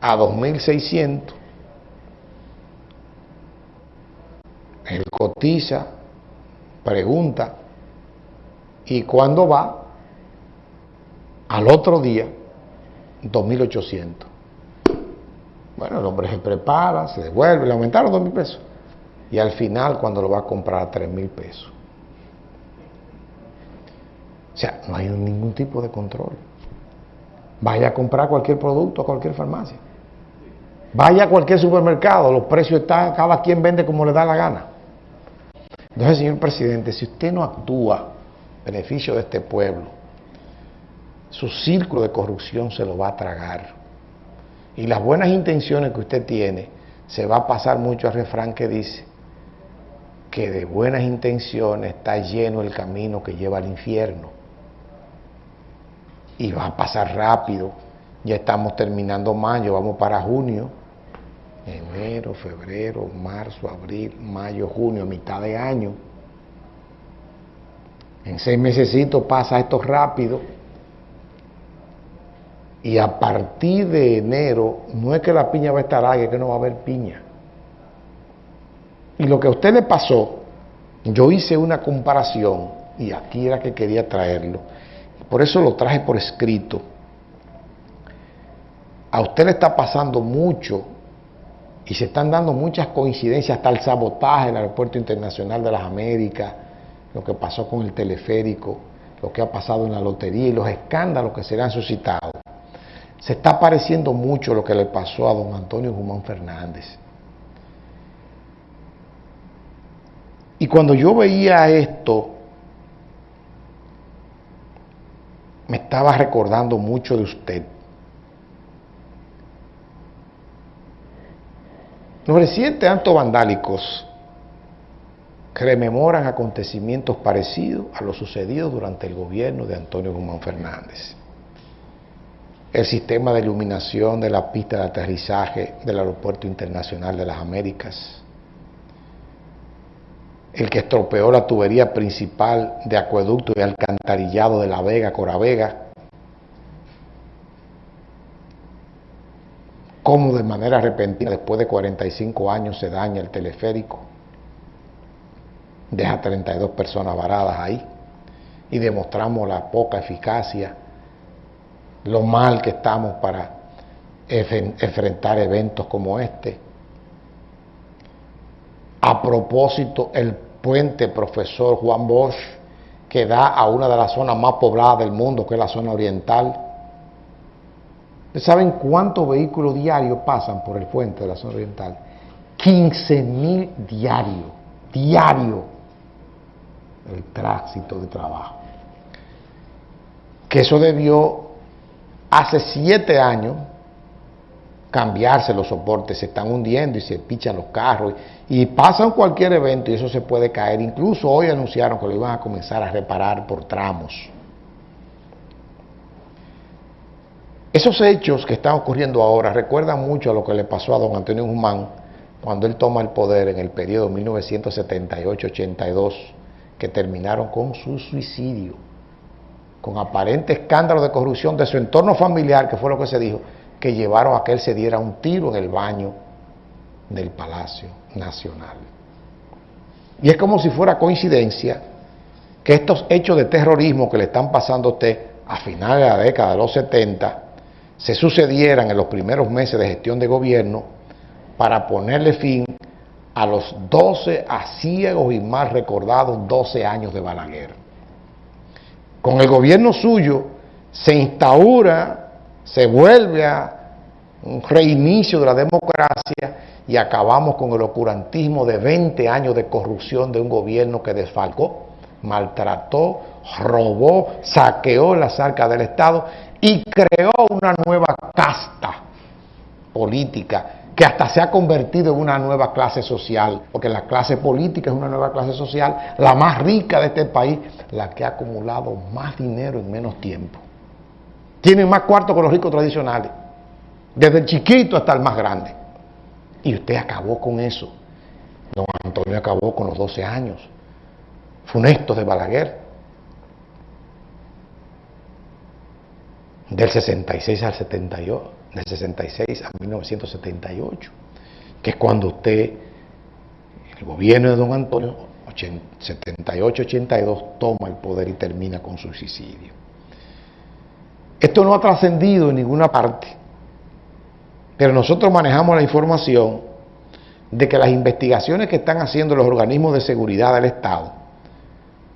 a 2.600, él cotiza, pregunta, y cuando va, al otro día, 2.800. Bueno, el hombre se prepara, se devuelve, le aumentaron 2.000 pesos. Y al final, cuando lo va a comprar a 3.000 pesos. O sea, no hay ningún tipo de control. Vaya a comprar cualquier producto a cualquier farmacia. Vaya a cualquier supermercado, los precios están, cada quien vende como le da la gana. Entonces, señor presidente, si usted no actúa beneficio de este pueblo, su círculo de corrupción se lo va a tragar. Y las buenas intenciones que usted tiene, se va a pasar mucho al refrán que dice que de buenas intenciones está lleno el camino que lleva al infierno. Y va a pasar rápido. Ya estamos terminando mayo, vamos para junio. Enero, febrero, marzo, abril, mayo, junio, mitad de año. En seis meses pasa esto rápido. Y a partir de enero, no es que la piña va a estar ahí, es que no va a haber piña. Y lo que a usted le pasó, yo hice una comparación, y aquí era que quería traerlo, por eso lo traje por escrito. A usted le está pasando mucho y se están dando muchas coincidencias, hasta el sabotaje en el Aeropuerto Internacional de las Américas, lo que pasó con el teleférico, lo que ha pasado en la lotería y los escándalos que se le han suscitado. Se está pareciendo mucho lo que le pasó a don Antonio Guzmán Fernández. Y cuando yo veía esto, me estaba recordando mucho de usted. Los recientes actos vandálicos rememoran acontecimientos parecidos a lo sucedido durante el gobierno de Antonio Guzmán Fernández. El sistema de iluminación de la pista de aterrizaje del Aeropuerto Internacional de las Américas, el que estropeó la tubería principal de acueducto y alcantarillado de La Vega, Coravega, cómo de manera repentina, después de 45 años, se daña el teleférico, deja 32 personas varadas ahí y demostramos la poca eficacia, lo mal que estamos para enfrentar eventos como este. A propósito, el puente profesor Juan Bosch, que da a una de las zonas más pobladas del mundo, que es la zona oriental. ¿Saben cuántos vehículos diarios pasan por el puente de la zona oriental? 15 mil diarios, diarios el tránsito de trabajo. Que eso debió hace siete años cambiarse los soportes, se están hundiendo y se pichan los carros y, pasan cualquier evento y eso se puede caer. Incluso hoy anunciaron que lo iban a comenzar a reparar por tramos. Esos hechos que están ocurriendo ahora recuerdan mucho a lo que le pasó a don Antonio Guzmán cuando él toma el poder en el periodo 1978-82 que terminaron con su suicidio, con aparente escándalo de corrupción de su entorno familiar, que fue lo que se dijo, que llevaron a que él se diera un tiro en el baño del Palacio Nacional. Y es como si fuera coincidencia que estos hechos de terrorismo que le están pasando a usted a finales de la década de los 70 se sucedieran en los primeros meses de gestión de gobierno para ponerle fin a los 12 ciegos y más recordados 12 años de Balaguer. Con el gobierno suyo se instaura, se vuelve a un reinicio de la democracia y acabamos con el ocurantismo de 20 años de corrupción de un gobierno que desfalcó, maltrató, robó, saqueó las arcas del Estado y creó una nueva casta política que hasta se ha convertido en una nueva clase social, porque la clase política es una nueva clase social, la más rica de este país, la que ha acumulado más dinero en menos tiempo. Tienen más cuartos que los ricos tradicionales, desde el chiquito hasta el más grande. Y usted acabó con eso. Don Antonio acabó con los 12 años, funestos de Balaguer. del 66 al 78, del 66 a 1978, que es cuando usted, el gobierno de don Antonio, 78-82, toma el poder y termina con su suicidio. Esto no ha trascendido en ninguna parte, pero nosotros manejamos la información de que las investigaciones que están haciendo los organismos de seguridad del Estado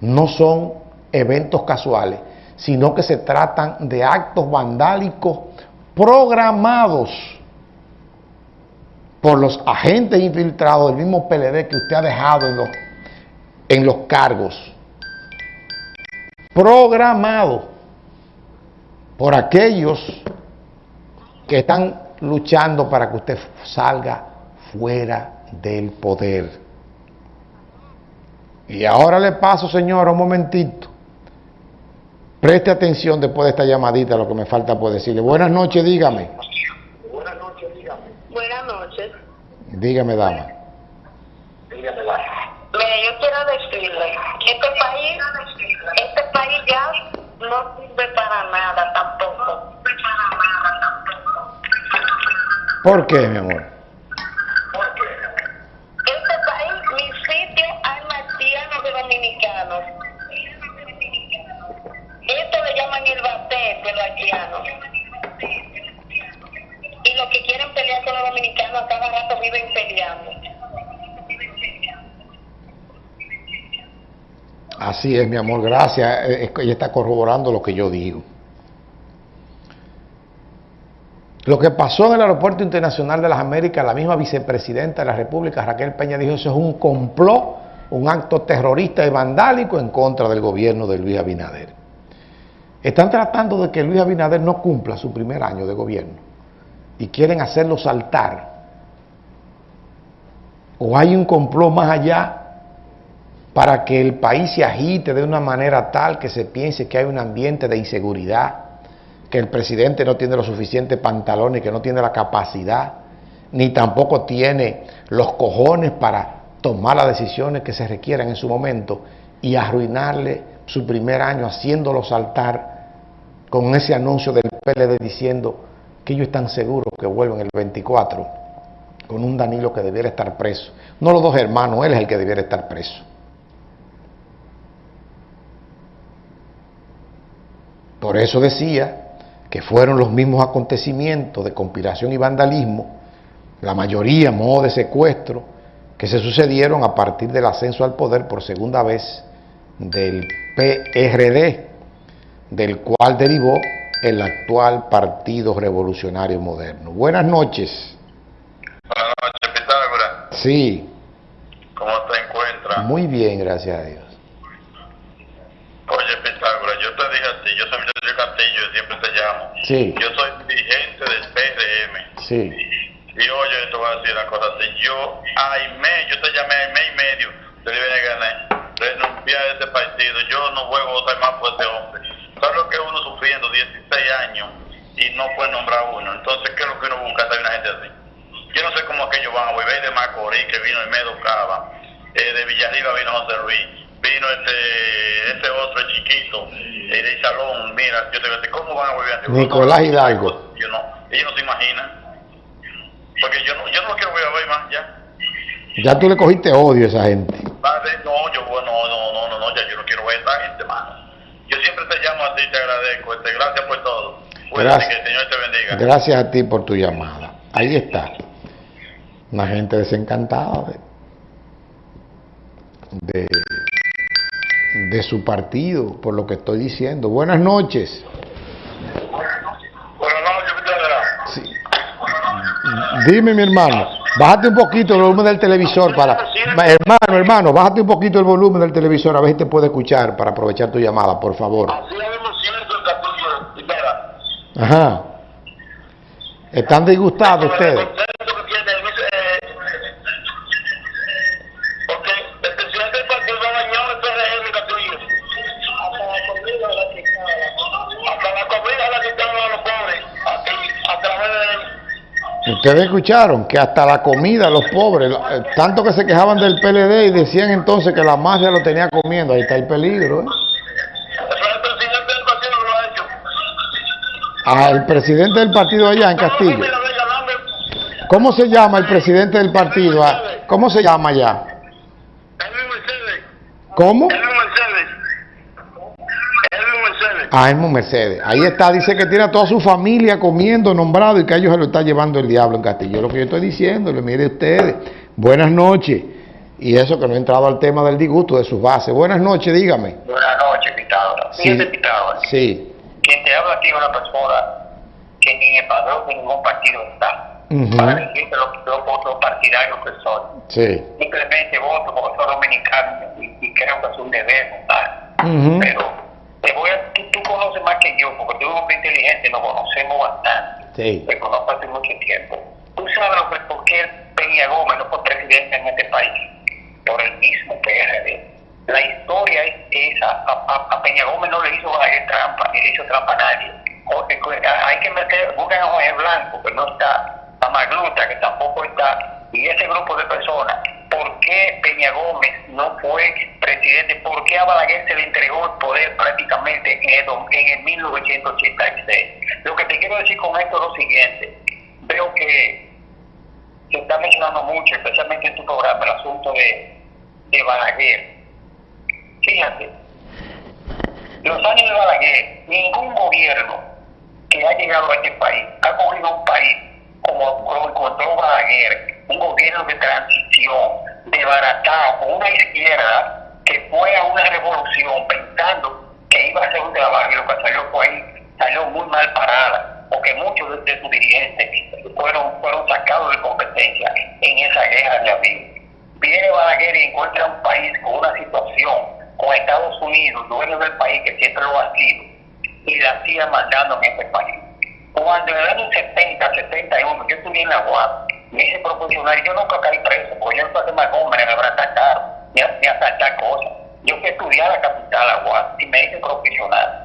no son eventos casuales, sino que se tratan de actos vandálicos programados por los agentes infiltrados del mismo PLD que usted ha dejado en los, en los cargos. Programados por aquellos que están luchando para que usted salga fuera del poder. Y ahora le paso, señor, un momentito. Preste atención después de esta llamadita, lo que me falta por decirle. Buenas noches, dígame. Buenas noches, dígame. Buenas noches. Dígame, dama. Dígame, dama. Mire, yo quiero decirle, este país, este país ya no sirve para nada tampoco. ¿Por qué, mi amor? Así es, mi amor, gracias. Eh, ella está corroborando lo que yo digo. Lo que pasó en el Aeropuerto Internacional de las Américas, la misma vicepresidenta de la República, Raquel Peña, dijo eso es un complot, un acto terrorista y vandálico en contra del gobierno de Luis Abinader. Están tratando de que Luis Abinader no cumpla su primer año de gobierno y quieren hacerlo saltar. O hay un complot más allá para que el país se agite de una manera tal que se piense que hay un ambiente de inseguridad, que el presidente no tiene los suficientes pantalones, que no tiene la capacidad, ni tampoco tiene los cojones para tomar las decisiones que se requieran en su momento y arruinarle su primer año haciéndolo saltar con ese anuncio del PLD diciendo que ellos están seguros que vuelven el 24 con un Danilo que debiera estar preso. No los dos hermanos, él es el que debiera estar preso. Por eso decía que fueron los mismos acontecimientos de conspiración y vandalismo, la mayoría modo de secuestro, que se sucedieron a partir del ascenso al poder por segunda vez del PRD, del cual derivó el actual Partido Revolucionario Moderno. Buenas noches. Buenas noches, Pitágoras. Sí. ¿Cómo te encuentras? Muy bien, gracias a Dios. Oye, Pitágoras, yo te dije a ti, yo soy Miguel Castillo, siempre te llamo. Sí. Yo soy dirigente del PRM. Sí. Y oye, te voy a decir una cosa así. Yo, a mes, yo te llamé a mes y medio, te dije que gané. Renuncié a ese partido. Yo no juego a votar más por ese hombre. ¿Sabes lo que uno sufriendo 16 años y no puede nombrar uno? Nicolás Hidalgo. Yo no, ellos no se imaginan. Porque yo no, yo no lo quiero ver a ver más, ya. Ya tú le cogiste odio a esa gente. Padre, no, yo, bueno, no, no, no, no, ya yo no quiero ver a esa gente, mano. Yo siempre te llamo a ti, te agradezco, este, gracias por todo. Gracias. que el Señor te bendiga. Gracias a ti por tu llamada. Ahí está. Una gente desencantada de, de, de su partido, por lo que estoy diciendo. Buenas noches. Buenas noches, Pitágoras. Sí. Dime, mi hermano, bájate un poquito el volumen del televisor para... Ma- Hermano, hermano, bájate un poquito el volumen del televisor a ver si te puede escuchar para aprovechar tu llamada, por favor. Ajá. ¿Están disgustados ustedes? Ustedes escucharon que hasta la comida los pobres, eh, tanto que se quejaban del PLD y decían entonces que la mafia lo tenía comiendo, ahí está el peligro. ¿eh? Al presidente del partido allá en Castillo. ¿Cómo se llama el presidente del partido? Ah, ¿Cómo se llama allá? ¿Cómo? Ah, Elmo Mercedes. Ahí está, dice que tiene a toda su familia comiendo, nombrado y que a ellos se lo está llevando el diablo en Castillo. Lo que yo estoy diciendo, le mire ustedes. Buenas noches. Y eso que no he entrado al tema del disgusto de sus bases. Buenas noches, dígame. Buenas noches, Pitágoras. Sí. Fíjate, Pitágoras. Sí. Quien te habla aquí es una persona que ni en el padrón de ningún partido está. Ujú. Para decirte los, los, los partidarios que son. Sí. Simplemente voto porque soy dominicano y, y creo que es un deber votar. Pero voy a, tú, tú conoces más que yo, porque tú eres un hombre inteligente, nos conocemos bastante. Sí. Te conozco hace mucho tiempo. Tú sabes lo que, por qué Peña Gómez no fue presidente en este país. Por el mismo PRD. La historia es esa. A, a- a Peña Gómez no le hizo Balaguer trampa, ni le hizo trampa a nadie. Jorge, hay que meter, buscan a Jorge Blanco, que no está, a Magluta, que tampoco está, y ese grupo de personas. ¿Por qué Peña Gómez no fue presidente? ¿Por qué a Balaguer se le entregó el poder prácticamente en el, en el 1986? Lo que te quiero decir con esto es lo siguiente. Veo que se está mencionando mucho, especialmente en tu programa, el asunto de, de Balaguer. Fíjate, los años de Balaguer, ningún gobierno que ha llegado a este país ha cogido un país como lo encontró Balaguer, un gobierno de transición, desbaratado, con una izquierda que fue a una revolución pensando que iba a hacer un trabajo y lo que salió fue ahí, salió muy mal parada, porque muchos de, de sus dirigentes fueron, fueron sacados de competencia en esa guerra de abril. Viene Balaguer y encuentra un país con una situación, con Estados Unidos, dueño del país, que siempre lo ha sido, y la sigue mandando en este país. Cuando en el año 70, 71, yo estuve en la UAP, me hice profesional, yo nunca caí preso, porque yo no soy de Magómez, me habrá atacado, ni a, a asaltar cosas. Yo fui a estudiar a la capital, UAP, y me hice profesional.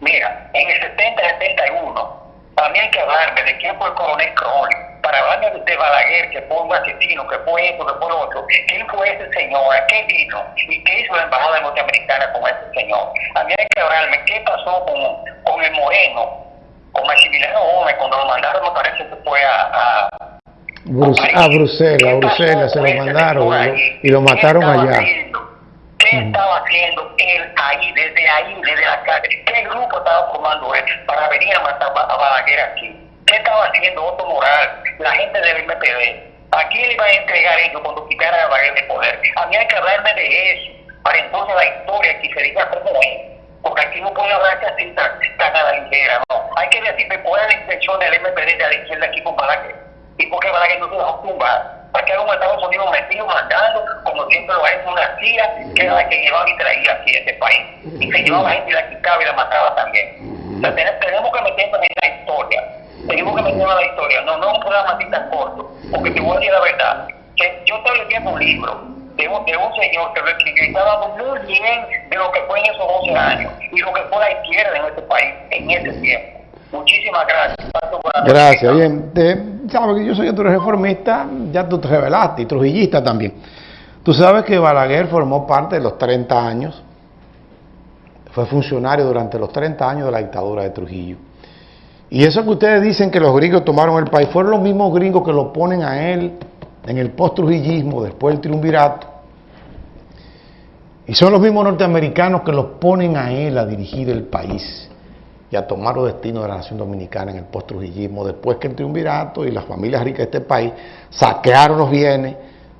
Mira, en el 70, 71, para mí hay que hablarme de quién fue el coronel Crowley, para hablarme de, Balaguer, que fue un asesino, que fue esto, que fue lo otro. ¿Quién fue ese señor? ¿A qué vino? ¿Y qué hizo la embajada norteamericana con ese señor? A mí hay que hablarme qué pasó con, con el Moreno, con Maximiliano Gómez, cuando lo mandaron, me parece que fue a... a Brus- a Bruselas, ¿Qué a Bruselas se lo mandaron y lo, mataron allá. haciendo? ¿Qué estaba haciendo él ahí, desde ahí, desde la calle? ¿Qué grupo estaba formando él para venir a matar a Balaguer aquí? ¿Qué estaba haciendo Otto Moral, la gente del MPD? ¿A quién le iba a entregar ellos cuando quitaran a Balaguer de poder? A mí hay que hablarme de eso, para entonces la historia aquí se diga cómo es. Porque aquí no puede hablarse así tan, tan a la ligera, no. Hay que decirme cuál es la intención del MPD de la izquierda aquí con Balaguer. Y por qué Balaguer no se dejó tumbar. Para que los Estados Unidos metido mandando, como siempre lo hecho una CIA, que era la que llevaba y traía aquí a este país. Y se llevaba gente y la quitaba y la mataba también. O tenemos, que meternos en la historia. Tenemos que meternos en la historia. No, no un programa así tan corto. Porque te voy a decir la verdad. Que yo estoy leyendo un libro de un, de un señor que lo escribió muy bien de lo que fue en esos 12 años y lo que fue la izquierda en este país en ese tiempo. Muchísimas gracias. Gracias, bien. Te- sabes que yo soy otro reformista, ya tú te revelaste, y trujillista también. Tú sabes que Balaguer formó parte de los 30 años, fue funcionario durante los 30 años de la dictadura de Trujillo. Y eso que ustedes dicen que los gringos tomaron el país, fueron los mismos gringos que lo ponen a él en el post-trujillismo, después del triunvirato. Y son los mismos norteamericanos que lo ponen a él a dirigir el país y a tomar los destinos de la nación dominicana en el post-trujillismo, después que el triunvirato y las familias ricas de este país saquearon los bienes,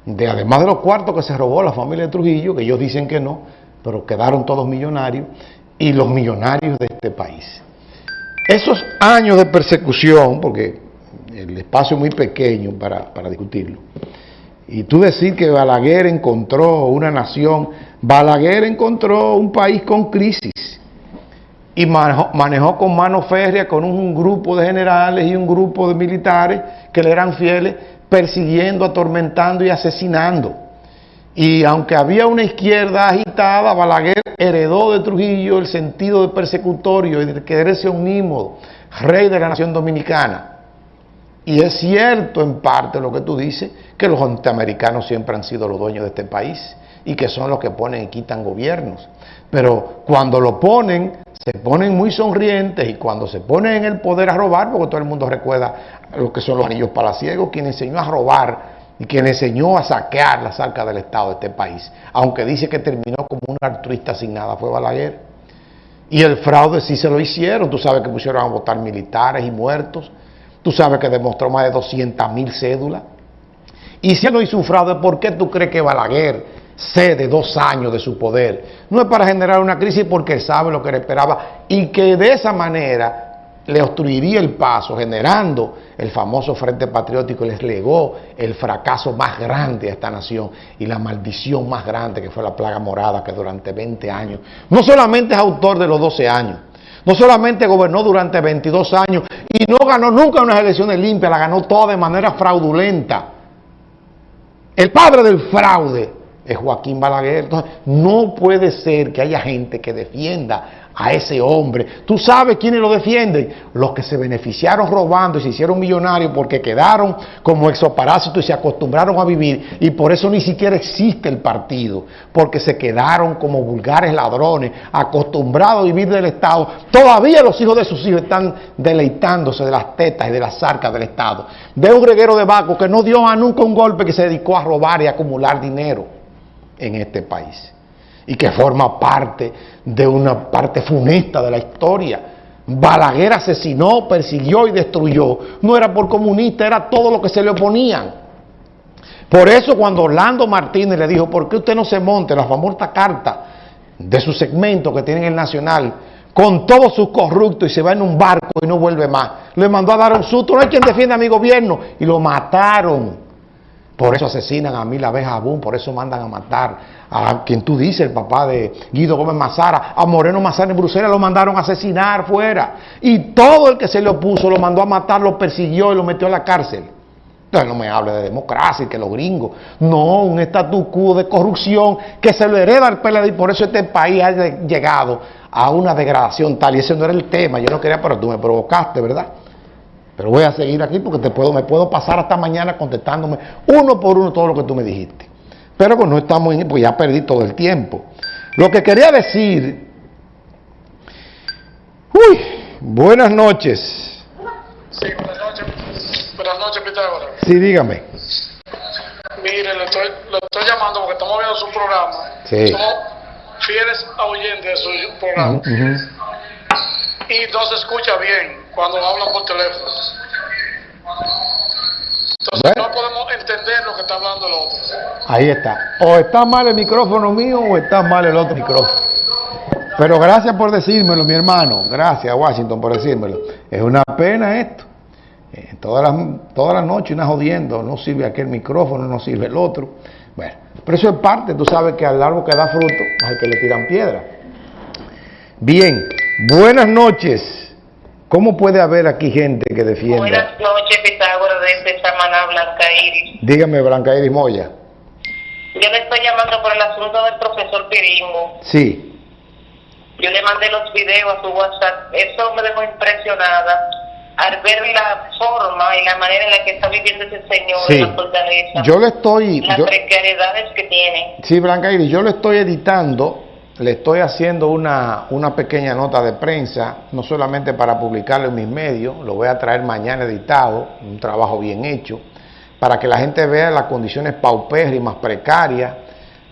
de, además de los cuartos que se robó la familia de Trujillo, que ellos dicen que no, pero quedaron todos millonarios, y los millonarios de este país. Esos años de persecución, porque el espacio es muy pequeño para, para discutirlo, y tú decir que Balaguer encontró una nación, Balaguer encontró un país con crisis y manejó, con mano férrea con un grupo de generales y un grupo de militares que le eran fieles, persiguiendo, atormentando y asesinando. Y aunque había una izquierda agitada, Balaguer heredó de Trujillo el sentido de persecutorio y de querer ser un ímodo, rey de la nación dominicana. Y es cierto en parte lo que tú dices, que los norteamericanos siempre han sido los dueños de este país y que son los que ponen y quitan gobiernos. Pero cuando lo ponen, se ponen muy sonrientes y cuando se ponen en el poder a robar, porque todo el mundo recuerda lo que son los anillos palaciegos, quien enseñó a robar y quien enseñó a saquear las arcas del Estado de este país, aunque dice que terminó como un altruista sin nada, fue Balaguer. Y el fraude sí se lo hicieron, tú sabes que pusieron a votar militares y muertos, tú sabes que demostró más de 200 mil cédulas. Y si él no hizo un fraude, ¿por qué tú crees que Balaguer cede dos años de su poder? No es para generar una crisis porque sabe lo que le esperaba y que de esa manera le obstruiría el paso, generando el famoso Frente Patriótico, les legó el fracaso más grande a esta nación y la maldición más grande que fue la plaga morada que durante 20 años, no solamente es autor de los 12 años, no solamente gobernó durante 22 años y no ganó nunca unas elecciones limpias, la ganó toda de manera fraudulenta. El padre del fraude es Joaquín Balaguer. Entonces, no puede ser que haya gente que defienda a ese hombre. ¿Tú sabes quiénes lo defienden? Los que se beneficiaron robando y se hicieron millonarios porque quedaron como exoparásitos y se acostumbraron a vivir y por eso ni siquiera existe el partido, porque se quedaron como vulgares ladrones, acostumbrados a vivir del Estado. Todavía los hijos de sus hijos están deleitándose de las tetas y de las arcas del Estado. Ve un reguero de Baco que no dio a nunca un golpe que se dedicó a robar y acumular dinero en este país y que forma parte de una parte funesta de la historia. Balaguer asesinó, persiguió y destruyó. No era por comunista, era todo lo que se le oponían. Por eso cuando Orlando Martínez le dijo, ¿por qué usted no se monte la famosa carta de su segmento que tiene en el Nacional con todos sus corruptos y se va en un barco y no vuelve más? Le mandó a dar un susto, no hay quien defienda a mi gobierno y lo mataron. Por eso asesinan a Mil Abeja Abún, por eso mandan a matar a quien tú dices, el papá de Guido Gómez Mazara, a Moreno Mazara en Bruselas lo mandaron a asesinar fuera. Y todo el que se le opuso lo mandó a matar, lo persiguió y lo metió a la cárcel. Entonces no me hable de democracia y que los gringos. No, un statu quo de corrupción que se lo hereda al PLD y por eso este país ha llegado a una degradación tal. Y ese no era el tema, yo no quería, pero tú me provocaste, ¿verdad? Pero voy a seguir aquí porque te puedo, me puedo pasar hasta mañana contestándome uno por uno todo lo que tú me dijiste. Pero pues no estamos en, pues ya perdí todo el tiempo. Lo que quería decir, uy, buenas noches. Sí, buenas noches, buenas noches Pitágoras. Sí, dígame. Mire, le estoy, lo estoy llamando porque estamos viendo su programa. Sí. Somos fieles oyentes de su programa. Y no se escucha bien cuando hablan por teléfono. Entonces no podemos entender lo que está hablando el otro. Ahí está. O está mal el micrófono mío o está mal el otro micrófono. Pero gracias por decírmelo, mi hermano. Gracias, Washington, por decírmelo. Es una pena esto. Eh, todas, las, todas las noches una jodiendo. No sirve aquel micrófono, no sirve el otro. Bueno, pero eso es parte. Tú sabes que al árbol que da fruto, al que le tiran piedra. Bien, buenas noches. ¿Cómo puede haber aquí gente que defienda? Buenas noches, Pitágoras, desde Samaná, Blanca Iris. Dígame, Blanca Iris Moya. Yo le estoy llamando por el asunto del profesor Piringo. Sí. Yo le mandé los videos a su WhatsApp. Eso me dejó impresionada al ver la forma y la manera en la que está viviendo ese señor sí. en la fortaleza. Yo le estoy... Las yo, precariedades que tiene. Sí, Blanca Iris, yo le estoy editando le estoy haciendo una, una, pequeña nota de prensa, no solamente para publicarlo en mis medios, lo voy a traer mañana editado, un trabajo bien hecho, para que la gente vea las condiciones paupérrimas, precarias,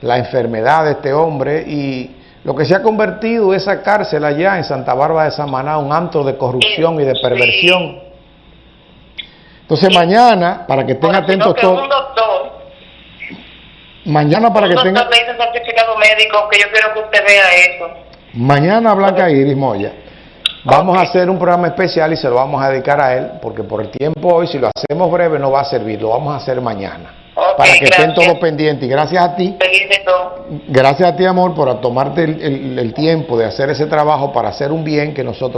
la enfermedad de este hombre y lo que se ha convertido esa cárcel allá en Santa Bárbara de Samaná, un antro de corrupción y de perversión. Entonces mañana, para que estén atentos todos... Mañana para que tenga... me dice certificado médico que yo quiero que usted vea eso. Mañana Blanca Iris Moya. Vamos okay. a hacer un programa especial y se lo vamos a dedicar a él, porque por el tiempo hoy, si lo hacemos breve, no va a servir, lo vamos a hacer mañana. Okay, para que gracias. estén todos pendientes. Y gracias a ti, gracias a ti, amor, por tomarte el, el, el tiempo de hacer ese trabajo para hacer un bien que nosotros